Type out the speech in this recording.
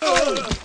Oh!